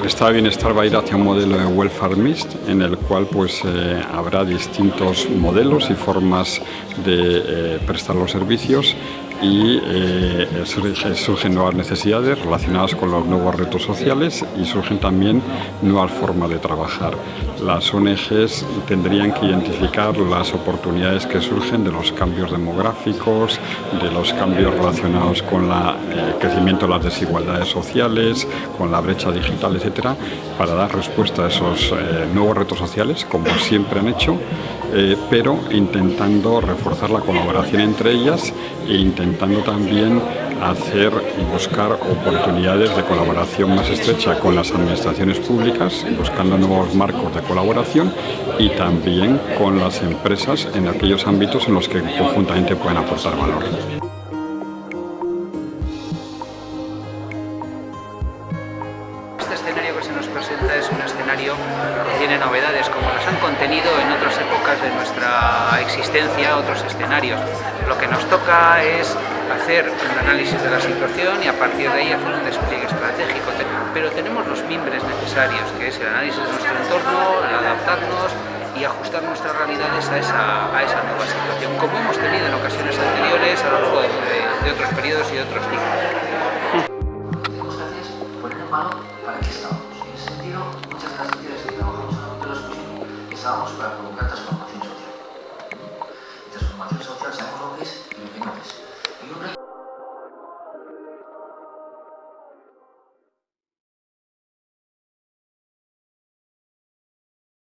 el estado de bienestar va a ir hacia un modelo de welfare mixed en el cual pues eh, habrá distintos modelos y formas de eh, prestar los servicios y eh, surgen, nuevas necesidades relacionadas con los nuevos retos sociales y surgen también nuevas formas de trabajar. Las ONGs tendrían que identificar las oportunidades que surgen de los cambios demográficos, de los cambios relacionados con el eh, crecimiento de las desigualdades sociales, con la brecha digital, etcétera, para dar respuesta a esos eh, nuevos retos sociales, como siempre han hecho, pero intentando reforzar la colaboración entre ellas e intentando también hacer y buscar oportunidades de colaboración más estrecha con las administraciones públicas, buscando nuevos marcos de colaboración y también con las empresas en aquellos ámbitos en los que conjuntamente pueden aportar valor. Este escenario que se nos presenta es un escenario que tiene novedades, como las han contenido en otras épocas de nuestra existencia, otros escenarios. Lo que nos toca es hacer un análisis de la situación y a partir de ahí hacer un despliegue estratégico. Pero tenemos los mimbres necesarios, que es el análisis de nuestro entorno, el adaptarnos y ajustar nuestras realidades a esa, a esa nueva situación, como hemos tenido en ocasiones anteriores a lo largo de, otros periodos y de otros ciclos. para qué estamos. En ese sentido, muchas de las actividades que trabajamos en el ámbito de los mismos estábamos para provocar transformación social. Transformación social sabemos lo que es y lo que no es.